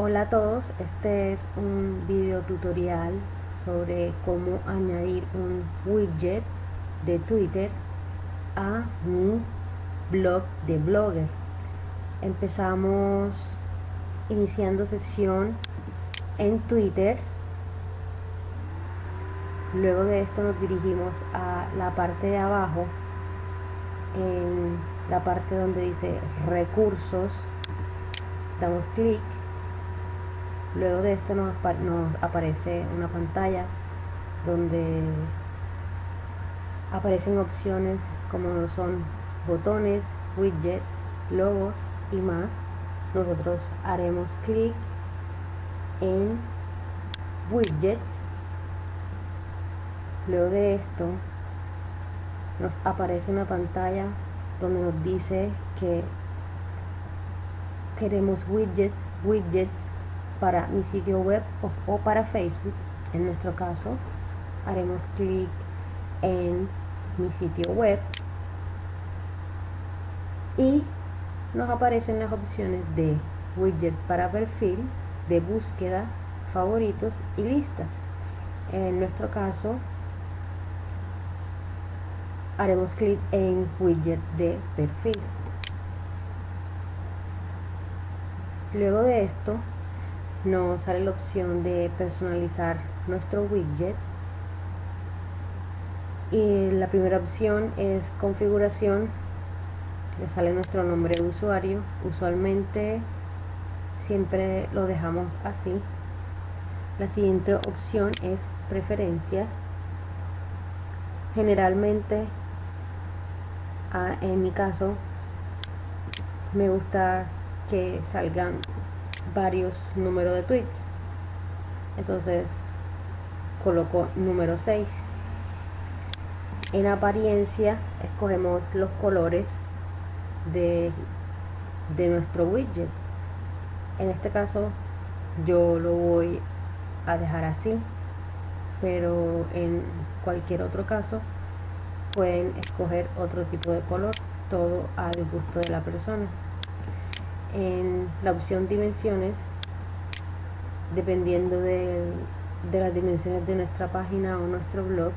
Hola a todos, este es un video tutorial sobre cómo añadir un widget de Twitter a mi blog de Blogger. Empezamos iniciando sesión en Twitter. Luego de esto nos dirigimos a la parte de abajo, en la parte donde dice recursos, damos clic luego de esto nos, aparece una pantalla donde aparecen opciones como son botones, widgets, logos y más. Nosotros haremos clic en widgets. Luego de esto nos aparece una pantalla donde nos dice que queremos widgets widgets para mi sitio web o, para Facebook. En nuestro caso, haremos clic en mi sitio web y nos aparecen las opciones de widget para perfil, de búsqueda, favoritos y listas. En nuestro caso, haremos clic en widget de perfil. Luego de esto, nos sale la opción de personalizar nuestro widget. Y la primera opción es configuración. Le sale nuestro nombre de usuario. Usualmente siempre lo dejamos así. La siguiente opción es preferencias. Generalmente en mi caso me gusta que salgan varios números de tweets. Entonces coloco número 6 en apariencia escogemos los colores de, de nuestro widget. En este caso yo lo voy a dejar así pero en cualquier otro caso pueden escoger otro tipo de color todo al gusto de la persona en la opción dimensiones dependiendo de, las dimensiones de nuestra página o nuestro blog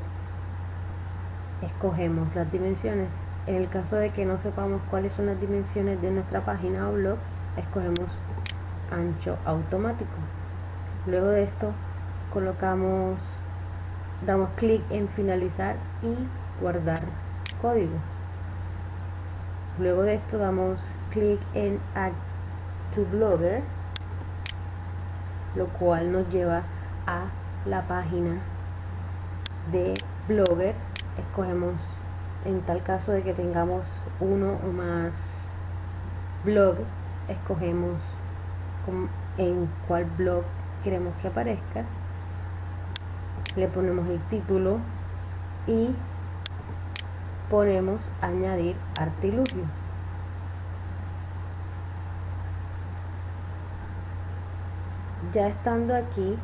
escogemos las dimensiones. En el caso de que no sepamos cuáles son las dimensiones de nuestra página o blog escogemos ancho automático. Luego de esto colocamos damos clic en finalizar y guardar código luego de esto damos clic en Add to Blogger, lo cual nos lleva a la página de Blogger. Escogemos en tal caso de que tengamos uno o más blogs, escogemos en cuál blog queremos que aparezca, le ponemos el título y ponemos añadir artilugio. ya estando aquí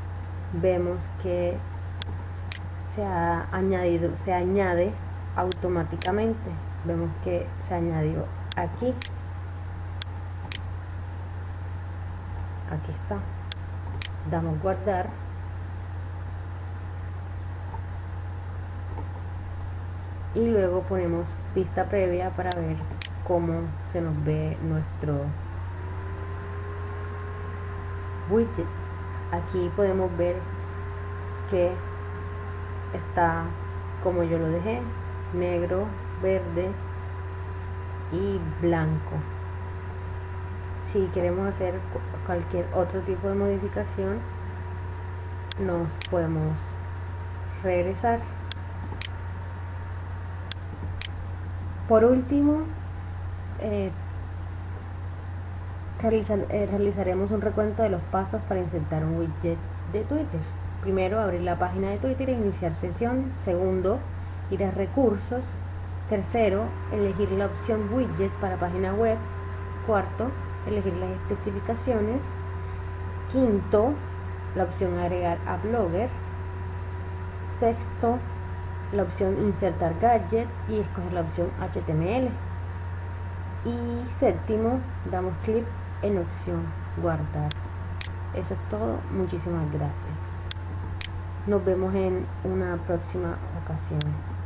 vemos que se ha añadido se añade automáticamente. Vemos que se añadió aquí. Aquí está. Damos guardar y luego ponemos vista previa para ver cómo se nos ve nuestro widget. Aquí podemos ver que está como yo lo dejé negro verde y blanco. Si queremos hacer cualquier otro tipo de modificación nos podemos regresar por último eh, eh, realizaremos un recuento de los pasos para insertar un widget de Twitter. Primero, abrir la página de Twitter e iniciar sesión. Segundo, ir a recursos. Tercero, elegir la opción widget para página web. Cuarto, elegir las especificaciones. Quinto, la opción agregar a Blogger. Sexto, la opción insertar gadget y escoger la opción HTML. Y séptimo, damos clic en opción guardar eso es todo. Muchísimas gracias. Nos vemos en una próxima ocasión.